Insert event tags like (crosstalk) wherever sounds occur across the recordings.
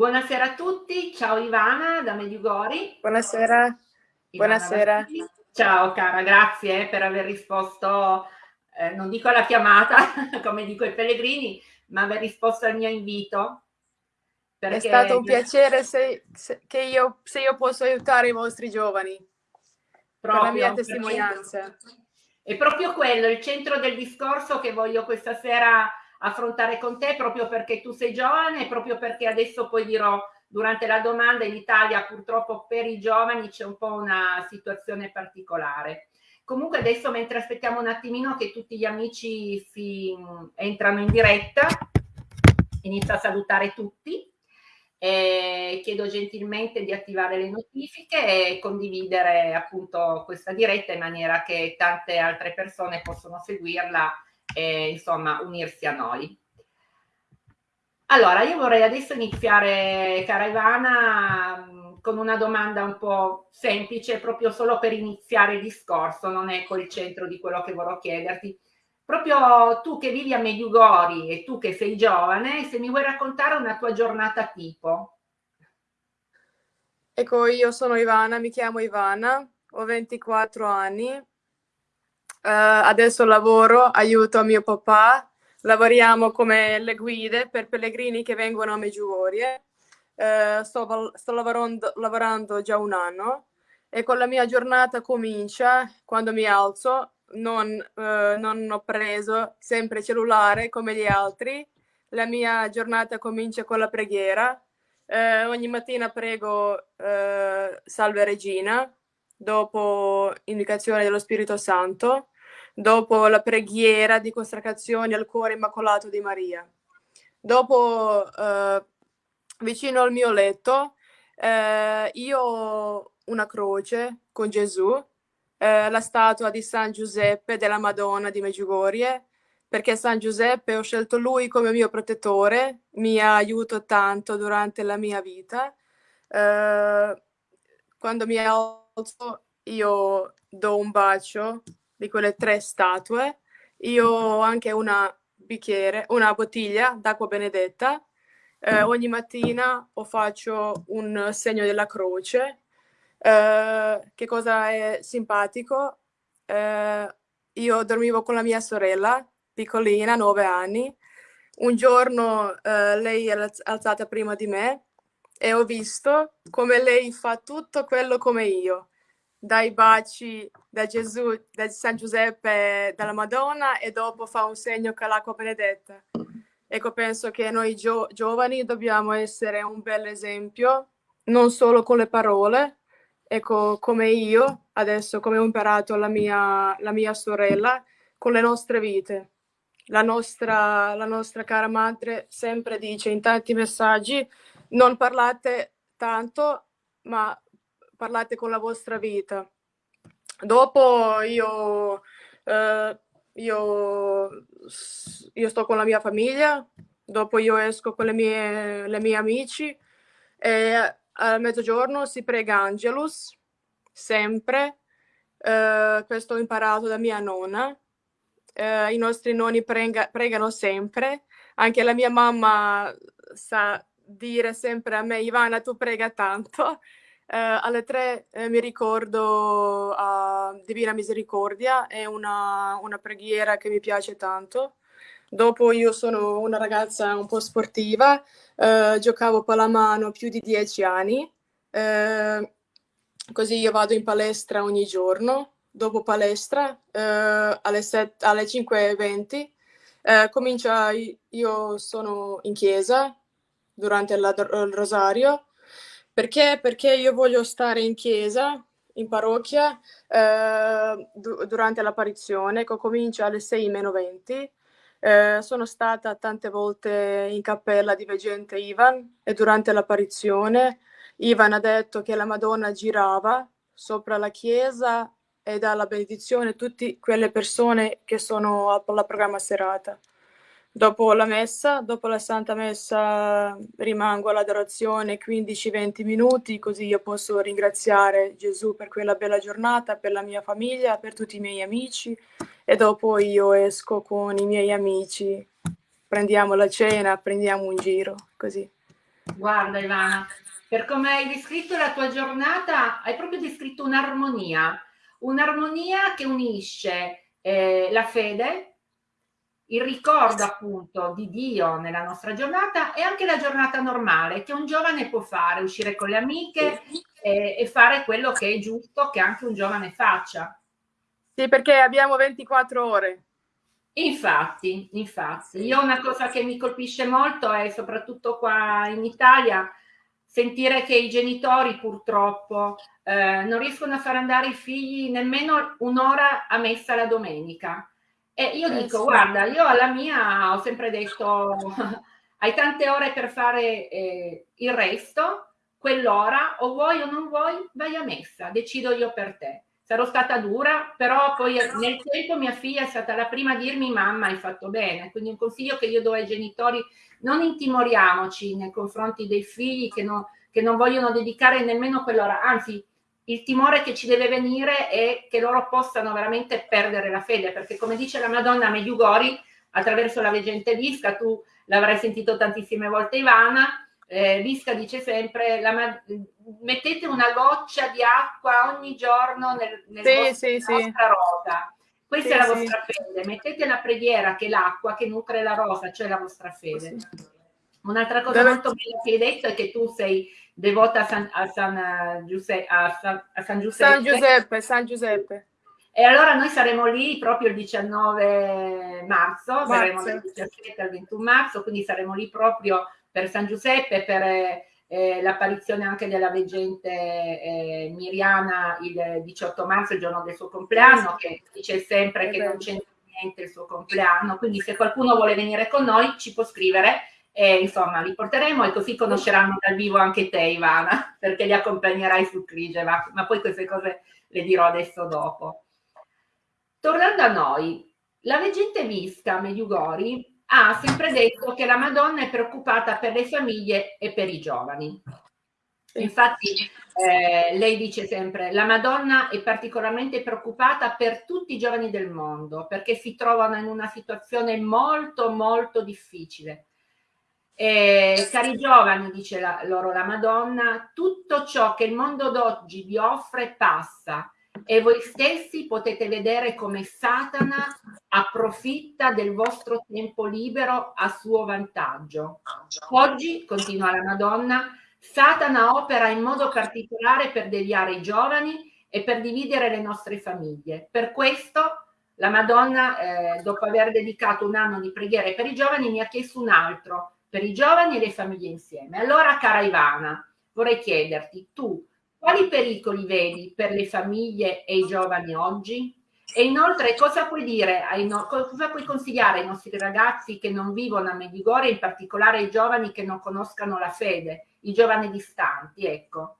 Buonasera a tutti, ciao Ivana da Mediugori. Buonasera. Ivana Buonasera. Vassili. Ciao cara, grazie per aver risposto, eh, non dico alla chiamata, (laughs) come dico ai pellegrini, ma aver risposto al mio invito. È stato un piacere se, se, che io, se io posso aiutare i vostri giovani. Proprio, la mia testimonianza. È proprio quello, il centro del discorso che voglio questa sera affrontare con te proprio perché tu sei giovane e proprio perché adesso poi dirò durante la domanda in Italia purtroppo per i giovani c'è un po' una situazione particolare. Comunque adesso mentre aspettiamo un attimino che tutti gli amici si entrano in diretta, inizio a salutare tutti. Eh, chiedo gentilmente di attivare le notifiche e condividere appunto questa diretta in maniera che tante altre persone possono seguirla e insomma unirsi a noi. Allora, io vorrei adesso iniziare, cara Ivana, con una domanda un po' semplice, proprio solo per iniziare il discorso, non è col centro di quello che vorrò chiederti. Proprio tu che vivi a Mediugori e tu che sei giovane, se mi vuoi raccontare una tua giornata tipo. Ecco, io sono Ivana, mi chiamo Ivana, ho 24 anni, adesso lavoro, aiuto mio papà, lavoriamo come le guide per pellegrini che vengono a Meggiugorie. Uh, sto, sto lavorando, lavorando, già un anno e con la mia giornata comincia quando mi alzo, non, uh, non ho preso sempre cellulare come gli altri, la mia giornata comincia con la preghiera. ogni mattina prego Salve Regina, dopo indicazione dello Spirito Santo dopo la preghiera di consacrazione al cuore immacolato di Maria. Dopo, eh, vicino al mio letto, eh, io ho una croce con Gesù, eh, la statua di San Giuseppe della Madonna di Meggiugorie, perché San Giuseppe ho scelto lui come mio protettore, mi ha aiutato tanto durante la mia vita. Eh, quando mi alzo io do un bacio di quelle tre statue. Io ho anche una bicchiere, una bottiglia d'acqua benedetta. Eh, ogni mattina o faccio un segno della croce. Eh, che cosa è simpatico? Eh, io dormivo con la mia sorella, piccolina, nove anni. Un giorno eh, lei è alzata prima di me e ho visto come lei fa tutto quello come io dai baci da Gesù, da San Giuseppe, dalla Madonna e dopo fa un segno con l'acqua benedetta. Ecco, penso che noi gio giovani dobbiamo essere un bel esempio, non solo con le parole, ecco, come io, adesso come ho imparato la mia, la mia sorella, con le nostre vite. La nostra, la nostra cara madre sempre dice in tanti messaggi, non parlate tanto, ma parlate con la vostra vita. Dopo io, eh, io, io sto con la mia famiglia, dopo io esco con le mie, le mie amici e a mezzogiorno si prega Angelus, sempre. Eh, questo ho imparato da mia nonna. Eh, I nostri nonni prega, pregano sempre. Anche la mia mamma sa dire sempre a me, Ivana, tu prega tanto. Eh, alle tre eh, mi ricordo a Divina Misericordia, è una, una, preghiera che mi piace tanto. Dopo io sono una ragazza un po' sportiva, eh, giocavo pallamano più di dieci anni, eh, così io vado in palestra ogni giorno. Dopo palestra eh, alle, alle 5.20 eh, comincia, io sono in chiesa durante la, il rosario, perché? Perché io voglio stare in chiesa, in parrocchia, eh, du durante l'apparizione, che comincia alle 6 meno 20. Eh, sono stata tante volte in cappella di veggente Ivan e durante l'apparizione Ivan ha detto che la Madonna girava sopra la chiesa e dà la benedizione a tutte quelle persone che sono alla programma serata. Dopo la messa, dopo la Santa Messa rimango all'adorazione 15-20 minuti così io posso ringraziare Gesù per quella bella giornata, per la mia famiglia, per tutti i miei amici e dopo io esco con i miei amici, prendiamo la cena, prendiamo un giro, così. Guarda Ivana, per come hai descritto la tua giornata, hai proprio descritto un'armonia, un'armonia che unisce eh, la fede, il ricordo appunto di Dio nella nostra giornata e anche la giornata normale che un giovane può fare, uscire con le amiche e, e fare quello che è giusto che anche un giovane faccia. Sì, perché abbiamo 24 ore. Infatti, infatti, io una cosa che mi colpisce molto è soprattutto qua in Italia sentire che i genitori purtroppo eh, non riescono a far andare i figli nemmeno un'ora a messa la domenica. E io eh, dico, sì. guarda, io alla mia ho sempre detto, (laughs) hai tante ore per fare eh, il resto, quell'ora, o vuoi o non vuoi, vai a messa, decido io per te sarò stata dura, però poi nel tempo mia figlia è stata la prima a dirmi mamma hai fatto bene, quindi un consiglio che io do ai genitori, non intimoriamoci nei confronti dei figli che non, che non vogliono dedicare nemmeno quell'ora, anzi il timore che ci deve venire è che loro possano veramente perdere la fede, perché come dice la Madonna Medjugorje, attraverso la veggente Visca, tu l'avrai sentito tantissime volte Ivana, eh, Visca dice sempre la, mettete una goccia di acqua ogni giorno nel, nel sì, vostro, sì, sì. vostra rosa. Questa è la vostra fede. Mettete la preghiera che è l'acqua che nutre la rosa cioè la vostra fede un'altra cosa molto bella che hai detto è che tu sei devota a San, a San, Giuseppe, a San, a San Giuseppe. San Giuseppe San Giuseppe. E allora noi saremo lì proprio il 19 marzo, marzo. saremo dal 17 al 21 marzo, quindi saremo lì proprio per San Giuseppe, per eh, l'apparizione anche della veggente eh, Miriana il 18 marzo, il giorno del suo compleanno, che dice sempre che non c'entra niente il suo compleanno, quindi se qualcuno vuole venire con noi ci può scrivere e insomma li porteremo e così conosceranno dal vivo anche te Ivana, (laughs) perché li accompagnerai su Krigeva, ma poi queste cose le dirò adesso dopo. Tornando a noi, la veggente Visca Mediugori ha sempre detto che la Madonna è preoccupata per le famiglie e per i giovani. Infatti eh, lei dice sempre la Madonna è particolarmente preoccupata per tutti i giovani del mondo perché si trovano in una situazione molto molto difficile. Eh, cari giovani, dice la, loro la Madonna, tutto ciò che il mondo d'oggi vi offre passa e voi stessi potete vedere come Satana approfitta del vostro tempo libero a suo vantaggio. Oggi, continua la Madonna, Satana opera in modo particolare per deviare i giovani e per dividere le nostre famiglie. Per questo la Madonna, eh, dopo aver dedicato un anno di preghiere per i giovani, mi ha chiesto un altro, per i giovani e le famiglie insieme. Allora, cara Ivana, vorrei chiederti, tu quali pericoli vedi per le famiglie e i giovani oggi? E inoltre cosa puoi dire, no cosa puoi consigliare ai nostri ragazzi che non vivono a Medjugorje, in particolare ai giovani che non conoscano la fede, i giovani distanti, ecco?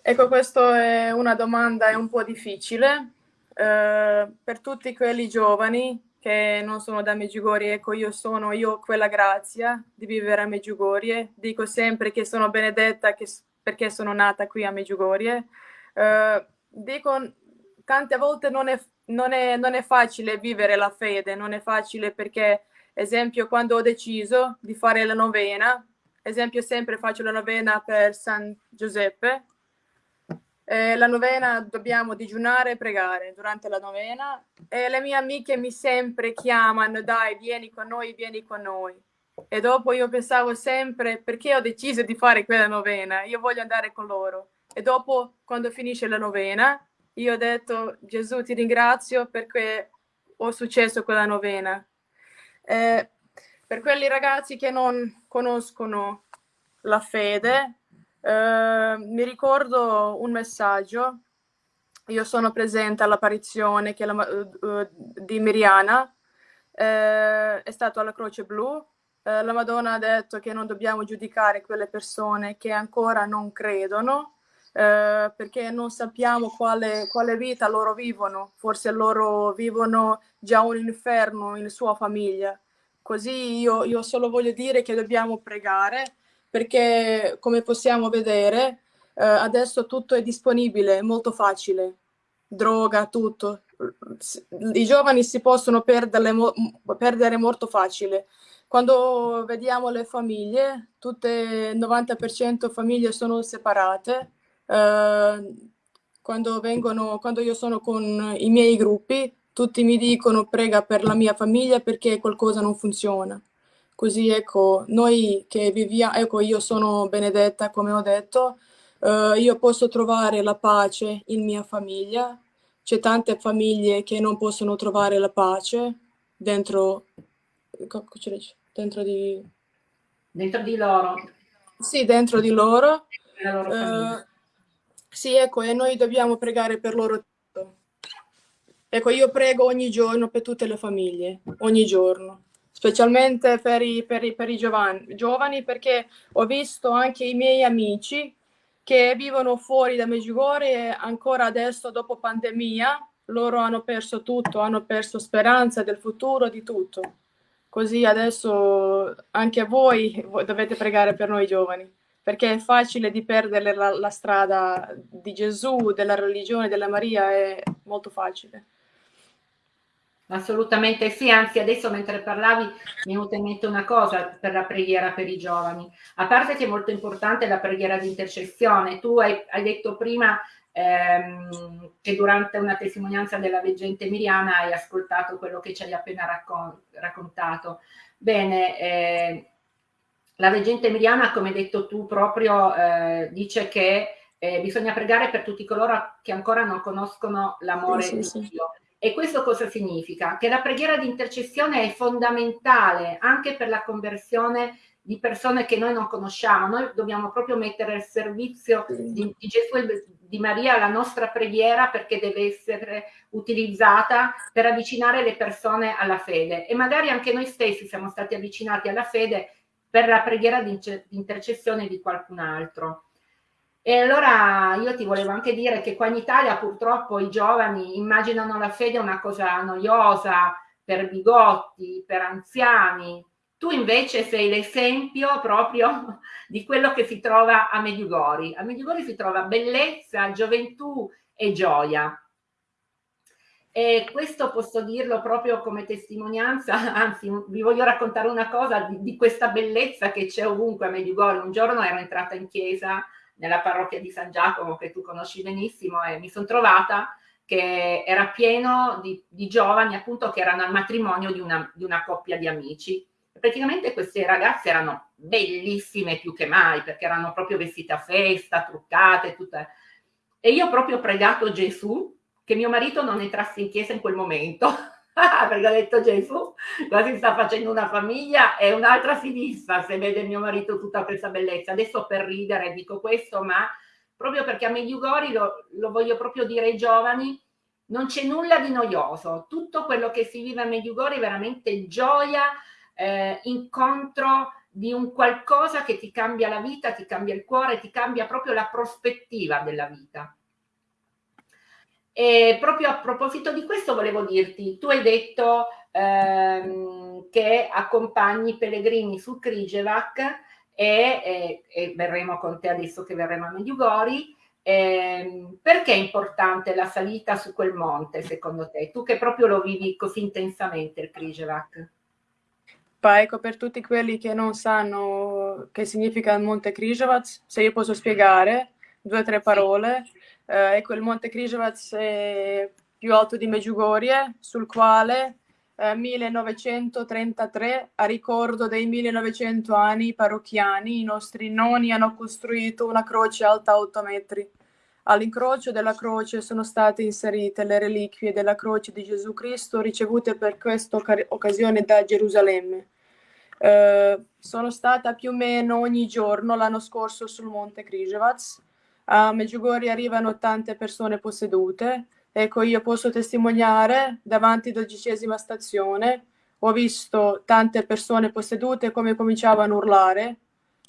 Ecco, questa è una domanda un po' difficile. Eh, per tutti quelli giovani che non sono da Medjugorje, ecco, io sono, io quella grazia di vivere a Medjugorje. Dico sempre che sono benedetta, che perché sono nata qui a Medjugorje. Uh, dico, tante volte non è, non, è, non è facile vivere la fede, non è facile perché, esempio, quando ho deciso di fare la novena, esempio, sempre faccio la novena per San Giuseppe, eh, la novena dobbiamo digiunare e pregare durante la novena e le mie amiche mi sempre chiamano, dai, vieni con noi, vieni con noi. E dopo io pensavo sempre, perché ho deciso di fare quella novena? Io voglio andare con loro. E dopo, quando finisce la novena, io ho detto, Gesù ti ringrazio perché ho successo quella novena. Eh, per quelli ragazzi che non conoscono la fede, eh, mi ricordo un messaggio. Io sono presente all'apparizione uh, di Miriana, eh, è stato alla Croce Blu eh, la Madonna ha detto che non dobbiamo giudicare quelle persone che ancora non credono, eh, perché non sappiamo quale, quale, vita loro vivono, forse loro vivono già un inferno in sua famiglia. Così io, io solo voglio dire che dobbiamo pregare, perché come possiamo vedere, eh, adesso tutto è disponibile, è molto facile, droga, tutto. i giovani si possono perdere, perdere molto facile. Quando vediamo le famiglie, tutte il 90% famiglie sono separate. Eh, quando, vengono, quando io sono con i miei gruppi, tutti mi dicono prega per la mia famiglia perché qualcosa non funziona. Così ecco, noi che viviamo, ecco io sono Benedetta come ho detto, eh, io posso trovare la pace in mia famiglia, c'è tante famiglie che non possono trovare la pace dentro, dentro di... Dentro di loro. Sì, dentro di loro. Uh, sì, ecco, e noi dobbiamo pregare per loro. Ecco, io prego ogni giorno per tutte le famiglie, ogni giorno, specialmente per i, per i, per i giovani, giovani, perché ho visto anche i miei amici che vivono fuori da Meggiugorje e ancora adesso, dopo pandemia, loro hanno perso tutto, hanno perso speranza del futuro, di tutto. Così adesso anche voi dovete pregare per noi giovani, perché è facile di perdere la, la strada di Gesù, della religione, della Maria, è molto facile. Assolutamente sì, anzi adesso mentre parlavi mi è venuta in mente una cosa per la preghiera per i giovani, a parte che è molto importante la preghiera di intercessione, tu hai, hai detto prima ehm, che durante una testimonianza della veggente Miriana hai ascoltato quello che ci hai appena raccon raccontato. Bene, eh, la veggente Miriana, come hai detto tu, proprio eh, dice che eh, bisogna pregare per tutti coloro che ancora non conoscono l'amore sì, sì, di Dio. Sì e questo cosa significa? Che la preghiera di intercessione è fondamentale anche per la conversione di persone che noi non conosciamo. Noi dobbiamo proprio mettere al servizio di, di Gesù e di Maria la nostra preghiera perché deve essere utilizzata per avvicinare le persone alla fede. E magari anche noi stessi siamo stati avvicinati alla fede per la preghiera di intercessione di qualcun altro. E allora io ti volevo anche dire che qua in Italia purtroppo i giovani immaginano la fede una cosa noiosa per bigotti, per anziani. Tu invece sei l'esempio proprio (laughs) di quello che si trova a Mediugori. A Mediugori si trova bellezza, gioventù e gioia. E questo posso dirlo proprio come testimonianza, (laughs) anzi vi voglio raccontare una cosa di, di questa bellezza che c'è ovunque a Mediugori. Un giorno ero entrata in chiesa nella parrocchia di San Giacomo che tu conosci benissimo e mi sono trovata che era pieno di, di, giovani appunto che erano al matrimonio di una, di una coppia di amici. Praticamente queste ragazze erano bellissime più che mai perché erano proprio vestite a festa, truccate, tutte. E io ho proprio pregato Gesù che mio marito non entrasse in chiesa in quel momento (laughs) (laughs) perché ha detto Gesù, quasi sta facendo una famiglia e un'altra sinistra se vede mio marito tutta questa bellezza. Adesso per ridere dico questo, ma proprio perché a Mediugori, lo, lo voglio proprio dire ai giovani, non c'è nulla di noioso. Tutto quello che si vive a Mediugori è veramente gioia, eh, incontro di un qualcosa che ti cambia la vita, ti cambia il cuore, ti cambia proprio la prospettiva della vita. E proprio a proposito di questo volevo dirti, tu hai detto ehm, che accompagni i pellegrini su Krijevac e, e, e, verremo con te adesso che verremo a Mediugori. Eh, perché è importante la salita su quel monte secondo te? Tu che proprio lo vivi così intensamente il Krijevac. ecco, per tutti quelli che non sanno che significa il monte Krijevac, se io posso spiegare due o tre parole. Sì eh, ecco, il Monte Križevac è più alto di Meggiugorie, sul quale eh, 1933, a ricordo dei 1900 anni parrocchiani, i nostri nonni hanno costruito una croce alta 8 metri. All'incrocio della croce sono state inserite le reliquie della croce di Gesù Cristo ricevute per questa occasione da Gerusalemme. Eh, sono stata più o meno ogni giorno l'anno scorso sul Monte Križevac a Medjugorje arrivano tante persone possedute. Ecco, io posso testimoniare davanti alla dodicesima stazione, ho visto tante persone possedute come cominciavano a urlare,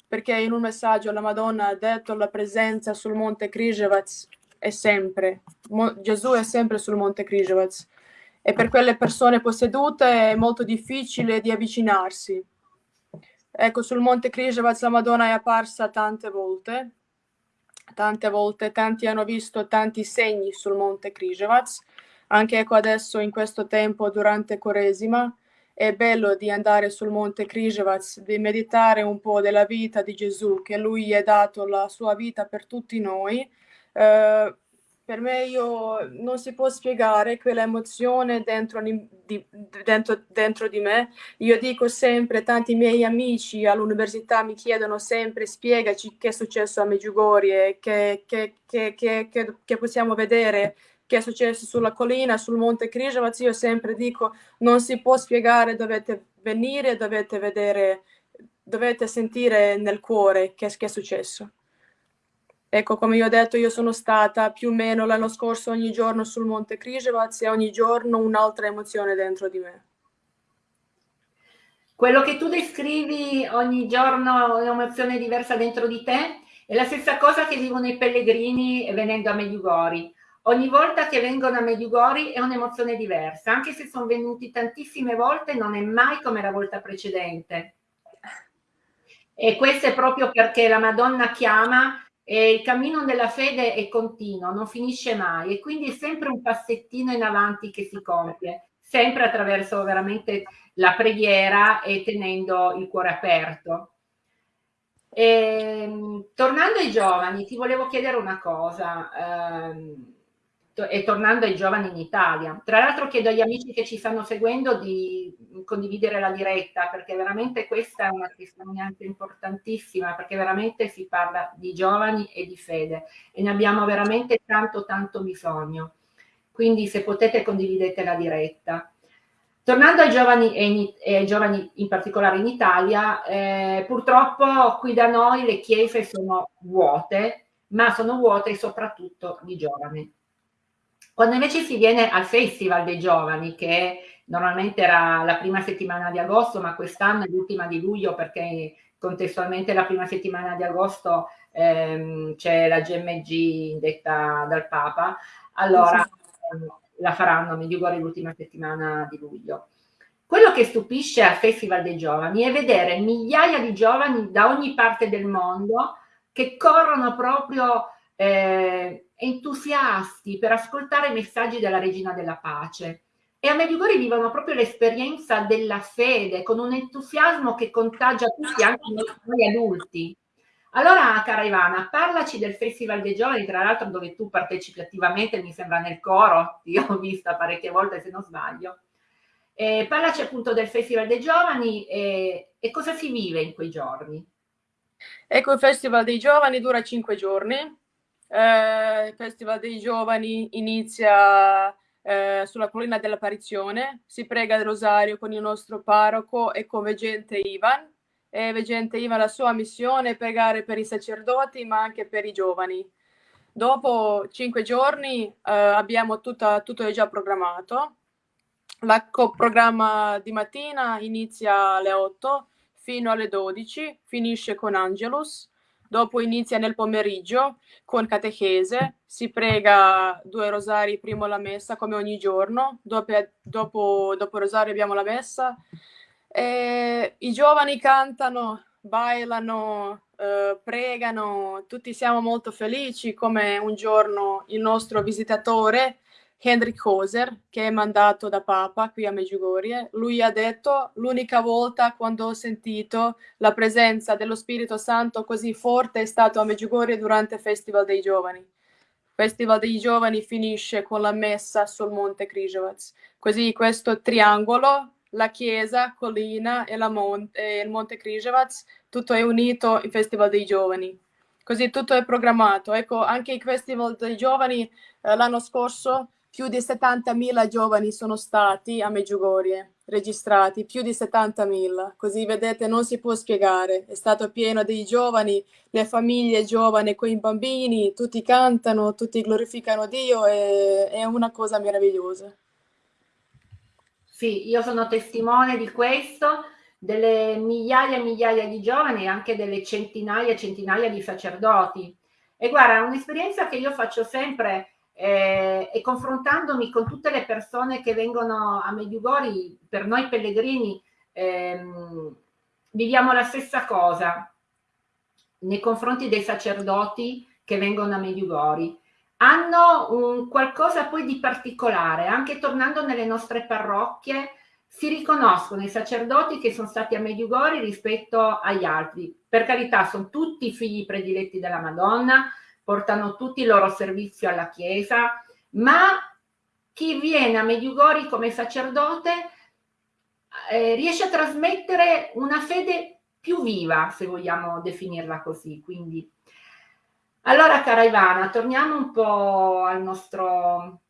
perché in un messaggio la Madonna ha detto la presenza sul monte Križevac è sempre, Mo Gesù è sempre sul monte Križevac e per quelle persone possedute è molto difficile di avvicinarsi. Ecco, sul monte Križevac la Madonna è apparsa tante volte tante volte tanti hanno visto tanti segni sul monte Križevac. Anche ecco adesso in questo tempo durante Quaresima è bello di andare sul monte Križevac, di meditare un po' della vita di Gesù, che lui ha dato la sua vita per tutti noi. Uh, per me io, non si può spiegare quell'emozione dentro di, dentro, dentro di me. Io dico sempre, tanti miei amici all'università mi chiedono sempre, spiegaci che è successo a Meggiugorie, che, che, che, che, possiamo vedere che è successo sulla collina, sul monte Križevac. Io sempre dico, non si può spiegare, dovete venire, dovete vedere, dovete sentire nel cuore che, che è successo. Ecco, come io ho detto, io sono stata più o meno l'anno scorso ogni giorno sul Monte Križevac e ogni giorno un'altra emozione dentro di me. Quello che tu descrivi ogni giorno un'emozione diversa dentro di te è la stessa cosa che vivono i pellegrini venendo a Medjugorje. Ogni volta che vengono a Medjugorje è un'emozione diversa, anche se sono venuti tantissime volte non è mai come la volta precedente. E questo è proprio perché la Madonna chiama e il cammino della fede è continuo, non finisce mai e quindi è sempre un passettino in avanti che si compie, sempre attraverso veramente la preghiera e tenendo il cuore aperto. E, ehm, tornando ai giovani, ti volevo chiedere una cosa. Ehm, e tornando ai giovani in Italia. Tra l'altro chiedo agli amici che ci stanno seguendo di condividere la diretta perché veramente questa è una testimonianza importantissima perché veramente si parla di giovani e di fede e ne abbiamo veramente tanto tanto bisogno. Quindi se potete condividete la diretta. Tornando ai giovani e, in, e ai giovani in particolare in Italia, eh, purtroppo qui da noi le chiese sono vuote, ma sono vuote soprattutto di giovani quando invece si viene al Festival dei Giovani, che normalmente era la prima settimana di agosto, ma quest'anno è l'ultima di luglio perché contestualmente la prima settimana di agosto ehm, c'è la GMG detta dal Papa, allora ehm, la faranno a Medjugorje l'ultima settimana di luglio. Quello che stupisce al Festival dei Giovani è vedere migliaia di giovani da ogni parte del mondo che corrono proprio eh, entusiasti per ascoltare i messaggi della Regina della Pace. E a Medjugorje vivono proprio l'esperienza della fede con un entusiasmo che contagia tutti, anche noi adulti. Allora, cara Ivana, parlaci del Festival dei Giovani, tra l'altro dove tu partecipi attivamente, mi sembra nel coro, (laughs) io ho vista parecchie volte se non sbaglio. Eh, parlaci appunto del Festival dei Giovani e, e cosa si vive in quei giorni. Ecco, il Festival dei Giovani dura cinque giorni, eh, il Festival dei Giovani inizia eh, sulla collina dell'apparizione, si prega il rosario con il nostro parroco e con Veggente Ivan. E Veggente Ivan la sua missione è pregare per i sacerdoti ma anche per i giovani. Dopo cinque giorni eh, abbiamo tutta, tutto è già programmato. Il programma di mattina inizia alle 8 fino alle 12, finisce con Angelus dopo inizia nel pomeriggio con catechese, si prega due rosari prima la messa come ogni giorno, dopo, dopo, dopo rosario abbiamo la messa, e i giovani cantano, bailano, eh, pregano, tutti siamo molto felici come un giorno il nostro visitatore Henrik Hoser, che è mandato da Papa qui a Meggiugorie, lui ha detto l'unica volta quando ho sentito la presenza dello Spirito Santo così forte è stato a Meggiugorie durante il Festival dei Giovani. Il Festival dei Giovani finisce con la messa sul Monte Križevac. Così questo triangolo, la chiesa, collina e, mon e il Monte Križevac, tutto è unito il Festival dei Giovani. Così tutto è programmato. Ecco, anche il Festival dei Giovani eh, l'anno scorso più di 70.000 giovani sono stati a Meggiugorie registrati, più di 70.000, così vedete non si può spiegare, è stato pieno dei giovani, le famiglie giovani con i bambini, tutti cantano, tutti glorificano Dio, e, è una cosa meravigliosa. Sì, io sono testimone di questo, delle migliaia e migliaia di giovani e anche delle centinaia e centinaia di sacerdoti. E guarda, un'esperienza che io faccio sempre eh, e confrontandomi con tutte le persone che vengono a Medjugorje, per noi pellegrini, ehm, viviamo la stessa cosa nei confronti dei sacerdoti che vengono a Medjugorje. hanno un qualcosa poi di particolare, anche tornando nelle nostre parrocchie, si riconoscono i sacerdoti che sono stati a Mediugori rispetto agli altri. Per carità, sono tutti figli prediletti della Madonna, portano tutti il loro servizio alla Chiesa, ma chi viene a Mediugori come sacerdote eh, riesce a trasmettere una fede più viva, se vogliamo definirla così. Quindi, allora, cara Ivana, torniamo un po' al nostro,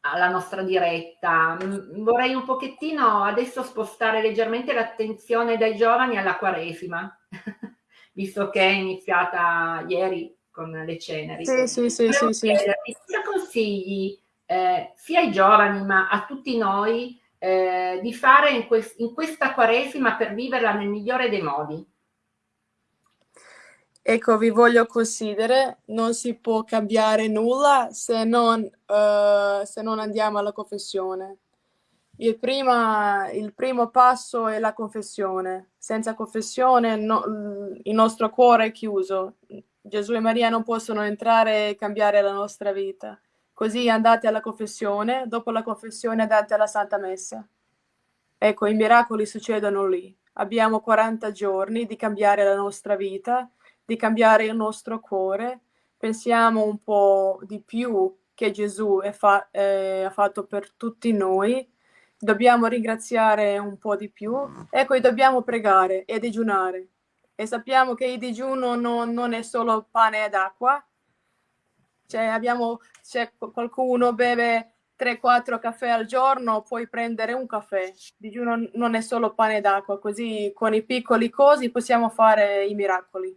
alla nostra diretta. Mm, vorrei un pochettino adesso spostare leggermente l'attenzione dai giovani alla Quaresima, (laughs) visto che è iniziata ieri con le ceneri. Sì, sì, sì, sì, sì. Cosa consigli eh, sia ai giovani ma a tutti noi eh, di fare in, quest in questa Quaresima per viverla nel migliore dei modi? Ecco, vi voglio considerare, non si può cambiare nulla se non, uh, se non andiamo alla confessione. Il, prima, il, primo passo è la confessione. Senza confessione no, il nostro cuore è chiuso. Gesù e Maria non possono entrare e cambiare la nostra vita. Così andate alla confessione, dopo la confessione andate alla Santa Messa. Ecco, i miracoli succedono lì. Abbiamo 40 giorni di cambiare la nostra vita di cambiare il nostro cuore, pensiamo un po' di più che Gesù fa eh, ha fatto per tutti noi, dobbiamo ringraziare un po' di più, ecco, e dobbiamo pregare e digiunare. E sappiamo che il digiuno non, non è solo pane ed acqua, cioè abbiamo, se qualcuno beve 3-4 caffè al giorno, puoi prendere un caffè. Digiuno non è solo pane ed acqua, così con i piccoli cosi possiamo fare i miracoli.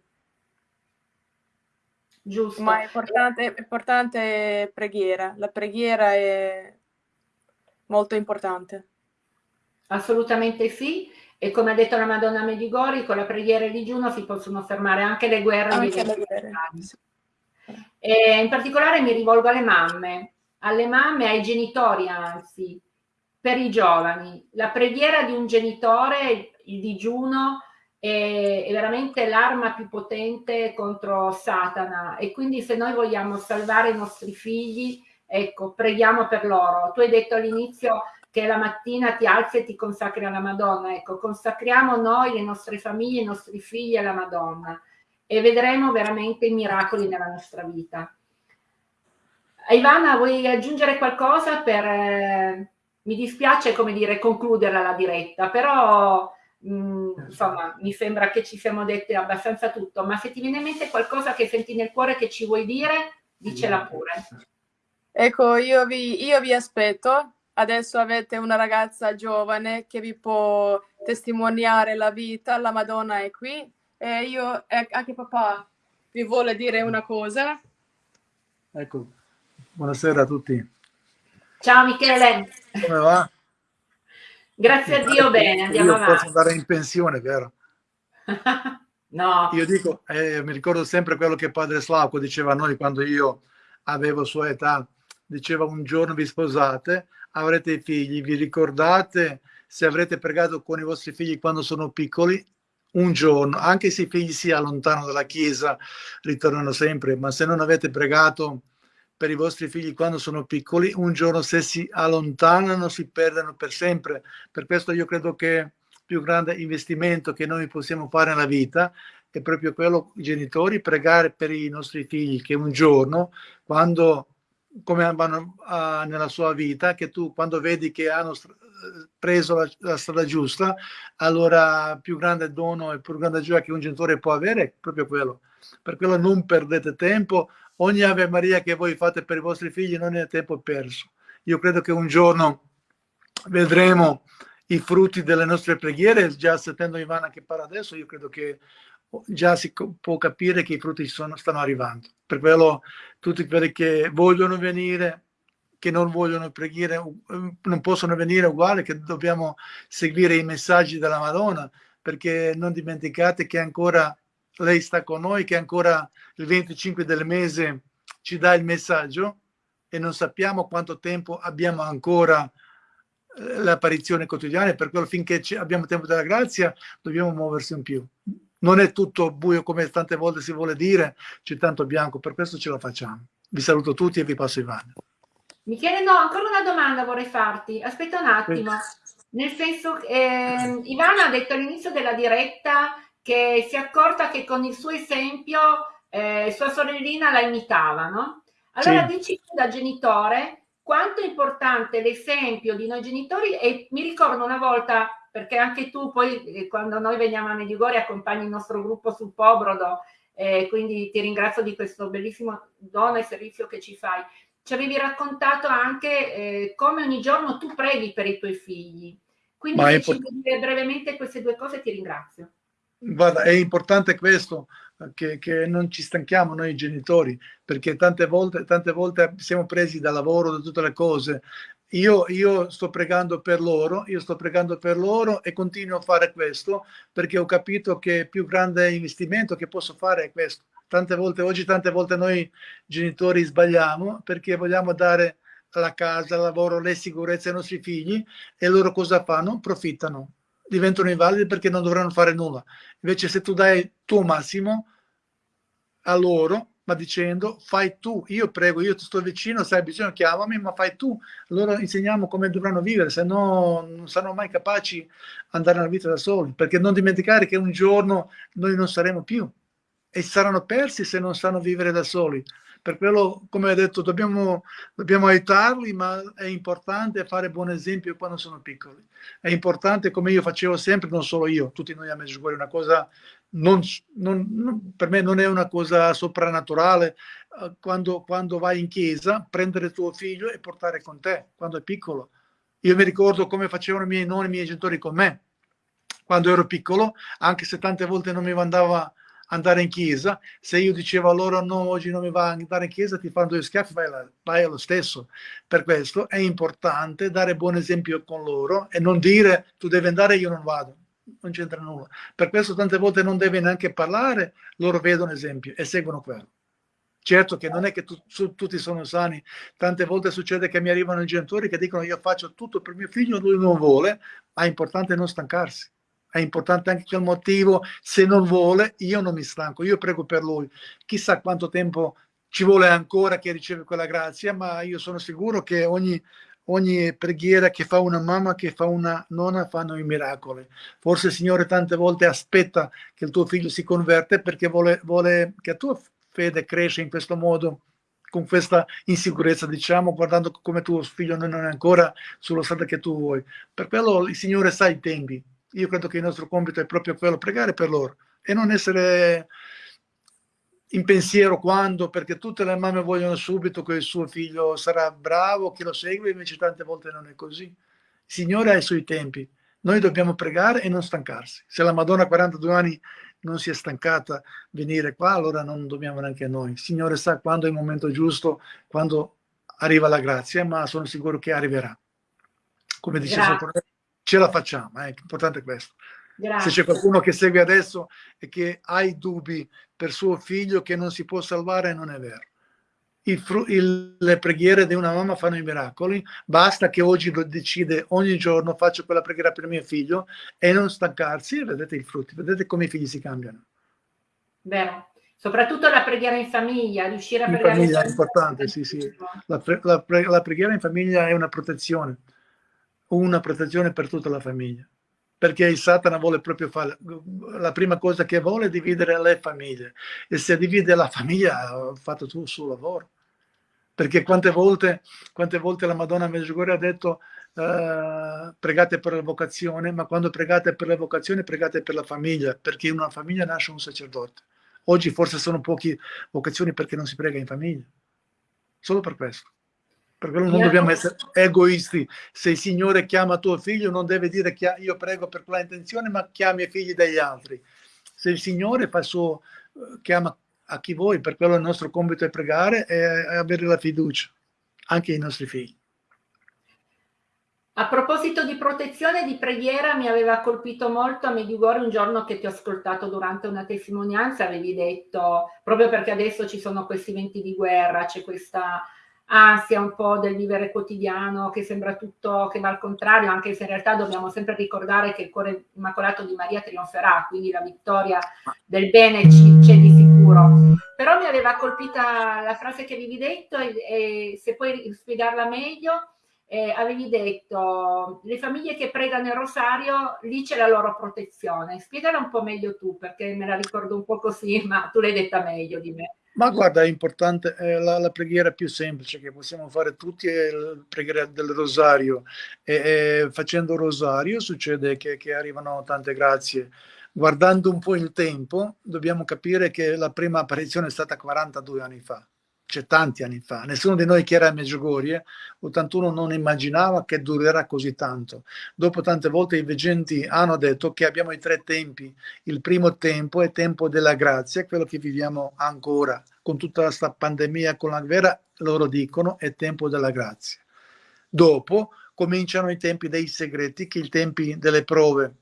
Giusto. Ma è importante, è importante preghiera. La preghiera è molto importante. Assolutamente sì. E come ha detto la Madonna Medigori, con la preghiera e il digiuno si possono fermare anche le guerre. Anche le guerre. E in particolare mi rivolgo alle mamme, alle mamme, ai genitori anzi, per i giovani. La preghiera di un genitore, il digiuno, è veramente l'arma più potente contro Satana e quindi se noi vogliamo salvare i nostri figli, ecco, preghiamo per loro. Tu hai detto all'inizio che la mattina ti alzi e ti consacri alla Madonna, ecco, consacriamo noi, le nostre famiglie, i nostri figli alla Madonna e vedremo veramente i miracoli nella nostra vita. Ivana, vuoi aggiungere qualcosa per... Eh, mi dispiace, come dire, concluderla la diretta, però Mm, insomma, mi sembra che ci siamo dette abbastanza tutto, ma se ti viene in mente qualcosa che senti nel cuore che ci vuoi dire, dicela pure. Ecco, io vi, io vi aspetto. Adesso avete una ragazza giovane che vi può testimoniare la vita, la Madonna è qui e io, anche papà, vi vuole dire una cosa. Ecco, buonasera a tutti. Ciao Michele. Come va? Grazie a Dio bene, andiamo io avanti. posso andare in pensione, vero? (laughs) no. Io dico, eh, mi ricordo sempre quello che padre Slauco diceva a noi quando io avevo sua età, diceva un giorno vi sposate, avrete figli, vi ricordate se avrete pregato con i vostri figli quando sono piccoli, un giorno, anche se i figli si allontanano dalla chiesa, ritornano sempre, ma se non avete pregato per i vostri figli quando sono piccoli, un giorno se si allontanano si perdono per sempre. Per questo io credo che il più grande investimento che noi possiamo fare nella vita è proprio quello, i genitori, pregare per i nostri figli che un giorno, quando come vanno uh, nella sua vita, che tu quando vedi che hanno preso la, la, strada giusta, allora più grande dono e più grande gioia che un genitore può avere è proprio quello. Per quello non perdete tempo, ogni Ave Maria che voi fate per i vostri figli non è tempo perso. Io credo che un giorno vedremo i frutti delle nostre preghiere, già sentendo Ivana che parla adesso, io credo che già si può capire che i frutti sono, stanno arrivando. Per quello tutti quelli che vogliono venire, che non vogliono pregare, non possono venire uguale, che dobbiamo seguire i messaggi della Madonna, perché non dimenticate che ancora lei sta con noi, che ancora il 25 del mese ci dà il messaggio e non sappiamo quanto tempo abbiamo ancora eh, l'apparizione quotidiana, per quello finché abbiamo tempo della grazia dobbiamo muoversi in più. Non è tutto buio come tante volte si vuole dire, c'è tanto bianco, per questo ce lo facciamo. Vi saluto tutti e vi passo Ivana. Michele, no, ancora una domanda vorrei farti. Aspetta un attimo. Nel senso, eh, Ivana ha detto all'inizio della diretta che si è accorta che con il suo esempio eh, sua sorellina la imitava, no? Allora sì. dici da genitore quanto è importante l'esempio di noi genitori e mi ricordo una volta, perché anche tu poi eh, quando noi veniamo a Medjugorje accompagni il nostro gruppo sul Pobrodo, eh, quindi ti ringrazio di questo bellissimo dono e servizio che ci fai. Ci avevi raccontato anche eh, come ogni giorno tu preghi per i tuoi figli. Quindi se ci dire brevemente queste due cose ti ringrazio. Guarda, è importante questo, che, che, non ci stanchiamo noi genitori, perché tante volte, tante volte siamo presi dal lavoro, da tutte le cose. Io, io, sto pregando per loro, io sto pregando per loro e continuo a fare questo perché ho capito che il più grande investimento che posso fare è questo. Tante volte, oggi tante volte noi genitori sbagliamo perché vogliamo dare la casa, il lavoro, le sicurezze ai nostri figli e loro cosa fanno? Profittano diventano invalidi perché non dovranno fare nulla. Invece se tu dai il tuo massimo a loro, ma dicendo fai tu, io prego, io ti sto vicino, se hai bisogno chiamami, ma fai tu. Loro insegniamo come dovranno vivere, se no non saranno mai capaci di andare nella vita da soli, perché non dimenticare che un giorno noi non saremo più e saranno persi se non sanno vivere da soli. Per quello, come ho detto, dobbiamo, dobbiamo aiutarli, ma è importante fare buon esempio quando sono piccoli. È importante, come io facevo sempre, non solo io, tutti noi a Medjugorje, una cosa non, non, non, per me non è una cosa soprannaturale uh, quando, quando, vai in chiesa prendere tuo figlio e portare con te quando è piccolo io mi ricordo come facevano i miei nonni i miei genitori con me quando ero piccolo anche se tante volte non mi mandava andare in chiesa, se io dicevo a loro no, oggi non mi va andare in chiesa, ti fanno due schiaffi, vai, là, vai allo stesso. Per questo è importante dare buon esempio con loro e non dire tu devi andare, io non vado. Non c'entra nulla. Per questo tante volte non devi neanche parlare, loro vedono esempio e seguono quello. Certo che non è che tu, su, tutti sono sani, tante volte succede che mi arrivano i genitori che dicono io faccio tutto per mio figlio, lui non vuole, ma è importante non stancarsi è importante anche quel motivo, se non vuole io non mi stanco, io prego per lui, chissà quanto tempo ci vuole ancora che riceve quella grazia, ma io sono sicuro che ogni, ogni preghiera che fa una mamma, che fa una nonna, fanno i miracoli. Forse il Signore tante volte aspetta che il tuo figlio si converte perché vuole, vuole che la tua fede cresca in questo modo con questa insicurezza, diciamo, guardando come tuo figlio non è ancora sullo stato che tu vuoi. Per quello il Signore sa i tempi, io credo che il nostro compito è proprio quello, pregare per loro e non essere in pensiero quando, perché tutte le mamme vogliono subito che il suo figlio sarà bravo, che lo segue, invece tante volte non è così. Il Signore ha i suoi tempi, noi dobbiamo pregare e non stancarsi. Se la Madonna a 42 anni non si è stancata venire qua, allora non dobbiamo neanche noi. Il Signore sa quando è il momento giusto, quando arriva la grazia, ma sono sicuro che arriverà. Come dice Sottolineo, ce la facciamo, eh? l'importante è questo. Grazie. Se c'è qualcuno che segue adesso e che ha i dubbi per suo figlio che non si può salvare, non è vero. Il, il, le preghiere di una mamma fanno i miracoli, basta che oggi lo decide ogni giorno, faccio quella preghiera per mio figlio e non stancarsi vedete i frutti, vedete come i figli si cambiano. Vero, soprattutto la preghiera in famiglia, riuscire a in pregare famiglia è importante, sì, sì. La, la, la preghiera in famiglia è una protezione una protezione per tutta la famiglia. Perché il Satana vuole proprio fare, la prima cosa che vuole è dividere le famiglie. E se divide la famiglia, ha fatto tu il suo lavoro. Perché quante volte, quante volte la Madonna Medjugorje ha detto uh, pregate per la vocazione, ma quando pregate per la vocazione pregate per la famiglia, perché in una famiglia nasce un sacerdote. Oggi forse sono poche vocazioni perché non si prega in famiglia. Solo per questo. Per quello non dobbiamo essere egoisti. Se il Signore chiama tuo figlio, non deve dire che io prego per quella intenzione, ma chiami i figli degli altri. Se il Signore fa suo, eh, chiama a chi vuoi, per quello il nostro compito è pregare e avere la fiducia, anche ai nostri figli. A proposito di protezione e di preghiera, mi aveva colpito molto a Medjugorje un giorno che ti ho ascoltato durante una testimonianza, avevi detto, proprio perché adesso ci sono questi venti di guerra, c'è questa ansia un po' del vivere quotidiano che sembra tutto che va al contrario, anche se in realtà dobbiamo sempre ricordare che il cuore immacolato di Maria trionferà, quindi la vittoria del bene c'è di sicuro. Però mi aveva colpita la frase che avevi detto e, e se puoi spiegarla meglio, eh, avevi detto le famiglie che pregano il rosario, lì c'è la loro protezione. Spiegala un po' meglio tu, perché me la ricordo un po' così, ma tu l'hai detta meglio di me. Ma guarda, è importante, è la, la, preghiera più semplice che possiamo fare tutti è la preghiera del rosario. E, e facendo rosario succede che, che arrivano tante grazie. Guardando un po' il tempo, dobbiamo capire che la prima apparizione è stata 42 anni fa cioè tanti anni fa. Nessuno di noi che era a Meggiugorie, 81, non immaginava che durerà così tanto. Dopo tante volte i veggenti hanno detto che abbiamo i tre tempi. Il primo tempo è tempo della grazia, quello che viviamo ancora. Con tutta questa pandemia, con la guerra, loro dicono è tempo della grazia. Dopo cominciano i tempi dei segreti, che i tempi delle prove.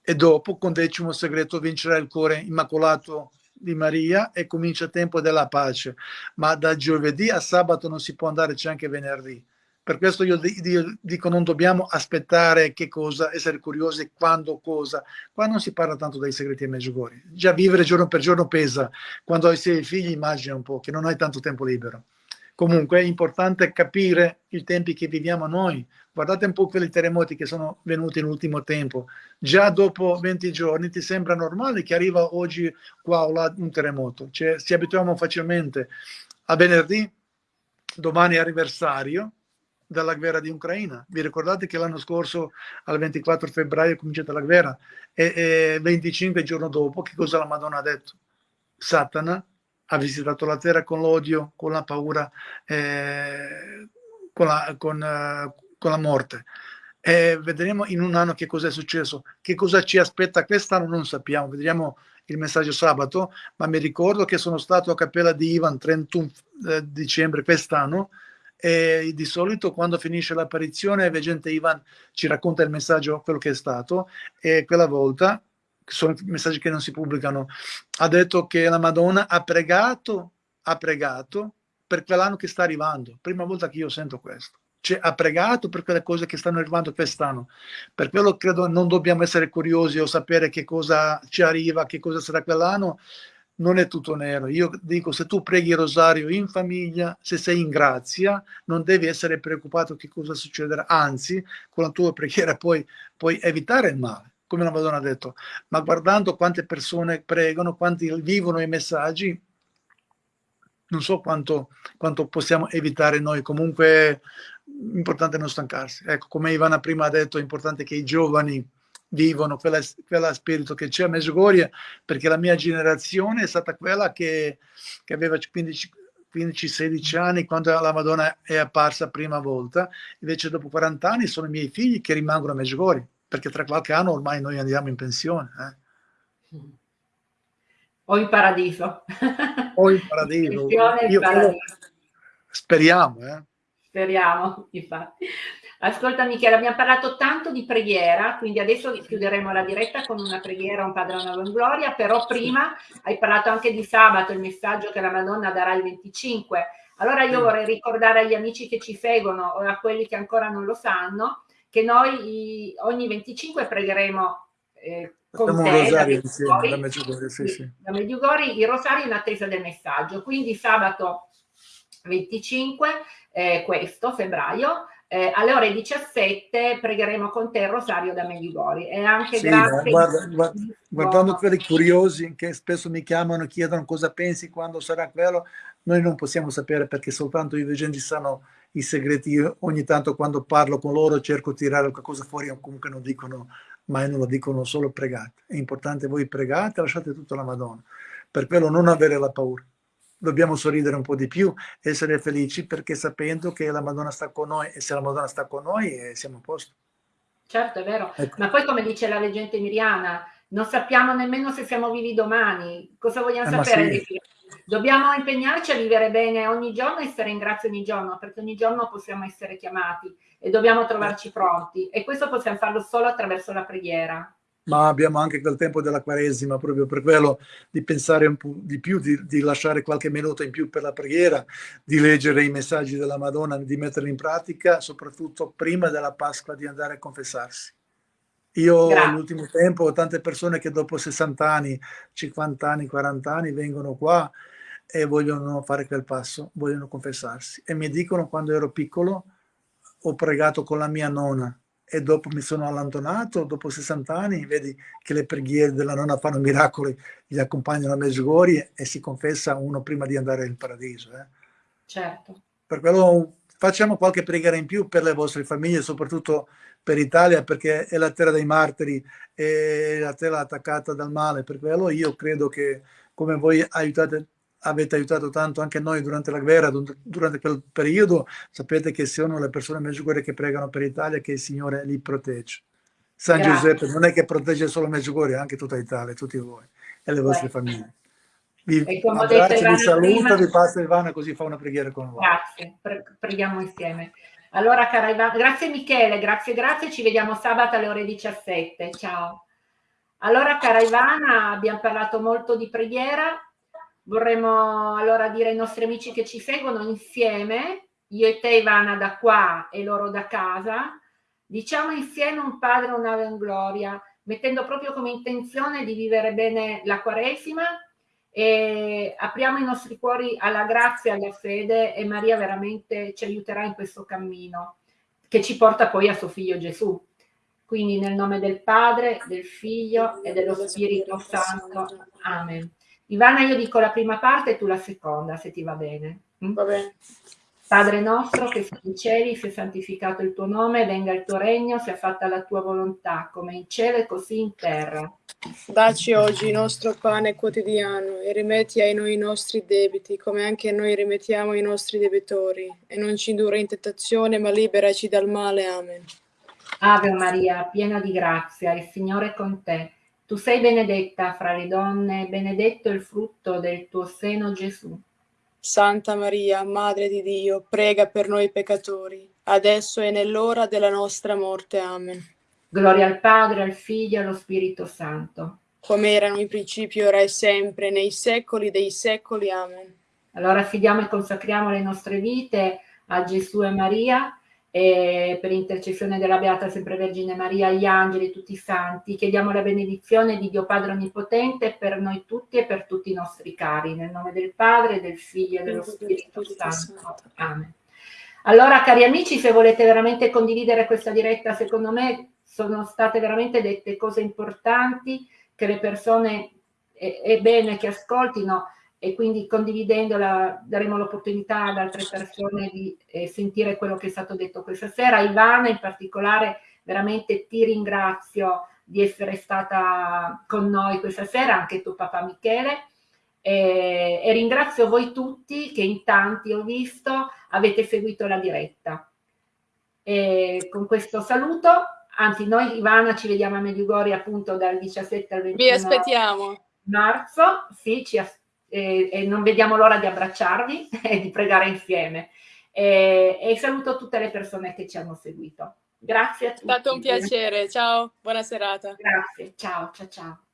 E dopo, con decimo segreto, vincerà il cuore immacolato di Maria e comincia il tempo della pace, ma da giovedì a sabato non si può andare, c'è anche venerdì. Per questo io, dico non dobbiamo aspettare che cosa, essere curiosi quando cosa. Qua non si parla tanto dei segreti e Meggiugori. Già vivere giorno per giorno pesa. Quando hai sei figli immagina un po' che non hai tanto tempo libero. Comunque è importante capire i tempi che viviamo noi. Guardate un po' quelli terremoti che sono venuti nell'ultimo tempo. Già dopo 20 giorni ti sembra normale che arriva oggi qua o là un terremoto. Cioè, ci abituiamo facilmente. A venerdì, domani è anniversario della guerra di Ucraina. Vi ricordate che l'anno scorso, al 24 febbraio, è cominciata la guerra e, e 25 giorni dopo, che cosa la Madonna ha detto? Satana ha visitato la terra con l'odio, con la paura, eh, con, la, con, uh, con, la, morte. E vedremo in un anno che cosa è successo, che cosa ci aspetta quest'anno non sappiamo, vedremo il messaggio sabato, ma mi ricordo che sono stato a Cappella di Ivan 31 eh, dicembre quest'anno e di solito quando finisce l'apparizione il veggente Ivan ci racconta il messaggio, quello che è stato e quella volta sono messaggi che non si pubblicano, ha detto che la Madonna ha pregato, ha pregato per quell'anno che sta arrivando. Prima volta che io sento questo. Cioè, ha pregato per quelle cose che stanno arrivando quest'anno. Per quello credo non dobbiamo essere curiosi o sapere che cosa ci arriva, che cosa sarà quell'anno. Non è tutto nero. Io dico, se tu preghi il rosario in famiglia, se sei in grazia, non devi essere preoccupato che cosa succederà. Anzi, con la tua preghiera puoi, puoi evitare il male come la Madonna ha detto, ma guardando quante persone pregano, quanti vivono i messaggi, non so quanto, quanto possiamo evitare noi, comunque è importante non stancarsi. Ecco, come Ivana prima ha detto, è importante che i giovani vivono quella, quella spirito che c'è a Medjugorje, perché la mia generazione è stata quella che, che aveva 15, 15-16 anni quando la Madonna è apparsa prima volta, invece dopo 40 anni sono i miei figli che rimangono a Medjugorje perché tra qualche anno ormai noi andiamo in pensione. Eh. O in paradiso. O in paradiso. (laughs) in paradiso. Speriamo. Eh. Speriamo, infatti. Ascolta Michele, abbiamo parlato tanto di preghiera, quindi adesso chiuderemo la diretta con una preghiera, un Padre una gloria, però prima hai parlato anche di sabato, il messaggio che la Madonna darà il 25. Allora io vorrei ricordare agli amici che ci seguono o a quelli che ancora non lo sanno che noi ogni 25 pregheremo eh, con Facciamo te, rosario insieme da Medjugorje, sì, sì. da Medjugorje, il rosario in attesa del messaggio. Quindi sabato 25, eh, questo febbraio, eh, alle ore 17 pregheremo con te il rosario da Medjugorje. E anche sì, grazie. Guarda, guarda, guardando quelli curiosi che spesso mi chiamano chiedono cosa pensi quando sarà quello, noi non possiamo sapere perché soltanto i veggenti sanno i segreti. Io ogni tanto quando parlo con loro cerco di tirare qualcosa fuori, o comunque non dicono mai, non lo dicono solo pregate. È importante voi pregate, lasciate tutto alla Madonna. Per quello non avere la paura. Dobbiamo sorridere un po' di più, essere felici perché sapendo che la Madonna sta con noi e se la Madonna sta con noi eh, siamo a posto. Certo, è vero. Ecco. Ma poi come dice la leggenda miriana, non sappiamo nemmeno se siamo vivi domani. Cosa vogliamo eh, sapere? Sì. Dobbiamo impegnarci a vivere bene ogni giorno e essere in grazia ogni giorno, perché ogni giorno possiamo essere chiamati e dobbiamo trovarci pronti. E questo possiamo farlo solo attraverso la preghiera. Ma abbiamo anche quel tempo della Quaresima, proprio per quello di pensare un po' di più, di, di lasciare qualche minuto in più per la preghiera, di leggere i messaggi della Madonna, di metterli in pratica, soprattutto prima della Pasqua di andare a confessarsi Io nell'ultimo tempo ho tante persone che dopo 60 anni, 50 anni, 40 anni vengono qua e vogliono fare quel passo, vogliono confessarsi. E mi dicono quando ero piccolo ho pregato con la mia nonna e dopo mi sono allontanato, dopo 60 anni, vedi che le preghiere della nonna fanno miracoli, gli accompagnano a Medjugorje e si confessa uno prima di andare in paradiso. Eh. Certo. Per quello facciamo qualche preghiera in più per le vostre famiglie, soprattutto per l'Italia, perché è la terra dei martiri, è la terra attaccata dal male. Per quello io credo che come voi aiutate avete aiutato tanto anche noi durante la guerra, durante quel periodo, sapete che sono le persone Medjugorje che pregano per l'Italia che il Signore li protegge. San Grazie. Giuseppe non è che protegge solo Medjugorje, anche tutta l'Italia, tutti voi e le vostre Beh. famiglie. Vi abbraccio, vi saluto, prima... vi passa Ivana così fa una preghiera con voi. Grazie, Pre preghiamo insieme. Allora, cara Ivana, grazie Michele, grazie, grazie, ci vediamo sabato alle ore 17, ciao. Allora, cara Ivana, abbiamo parlato molto di preghiera, Vorremmo allora dire ai nostri amici che ci seguono insieme, io e te Ivana da qua e loro da casa, diciamo insieme un Padre, un'Ave in Gloria, mettendo proprio come intenzione di vivere bene la Quaresima e apriamo i nostri cuori alla grazia e alla fede e Maria veramente ci aiuterà in questo cammino che ci porta poi a suo figlio Gesù. Quindi nel nome del Padre, del Figlio e dello Spirito Santo. Amen. Ivana, io dico la prima parte e tu la seconda, se ti va bene. Mm? Va bene. Padre nostro che sei in cieli, sia santificato il tuo nome, venga il tuo regno, sia fatta la tua volontà, come in cielo e così in terra. Dacci oggi il nostro pane quotidiano e rimetti ai noi i nostri debiti, come anche noi rimettiamo i nostri debitori, e non ci indurre in tentazione, ma liberaci dal male. Amen. Ave Maria, piena di grazia, il Signore è con te. Tu sei benedetta fra le donne, benedetto il frutto del tuo seno Gesù. Santa Maria, Madre di Dio, prega per noi peccatori, adesso e nell'ora della nostra morte. Amen. Gloria al Padre, al Figlio e allo Spirito Santo. Come erano in principio, ora e sempre, nei secoli dei secoli. Amen. Allora affidiamo e consacriamo le nostre vite a Gesù e Maria e per intercessione della Beata Sempre Vergine Maria, gli angeli, tutti i santi, chiediamo la benedizione di Dio Padre Onnipotente per noi tutti e per tutti i nostri cari, nel nome del Padre, del Figlio e dello Spirito. Santo. Amen. Allora, cari amici, se volete veramente condividere questa diretta, secondo me sono state veramente dette cose importanti che le persone è, è bene che ascoltino e quindi condividendola daremo l'opportunità ad altre persone di eh, sentire quello che è stato detto questa sera. Ivana in particolare veramente ti ringrazio di essere stata con noi questa sera, anche tuo papà Michele. E, e ringrazio voi tutti che in tanti ho visto avete seguito la diretta. E con questo saluto, anzi noi Ivana ci vediamo a Medjugorje appunto dal 17 al 21 Vi aspettiamo. marzo, sì, ci aspettiamo e, e non vediamo l'ora di abbracciarvi (laughs) e di pregare insieme. E, e saluto tutte le persone che ci hanno seguito. Grazie a tutti. È stato un piacere, ciao, buona serata. Grazie, ciao, ciao, ciao.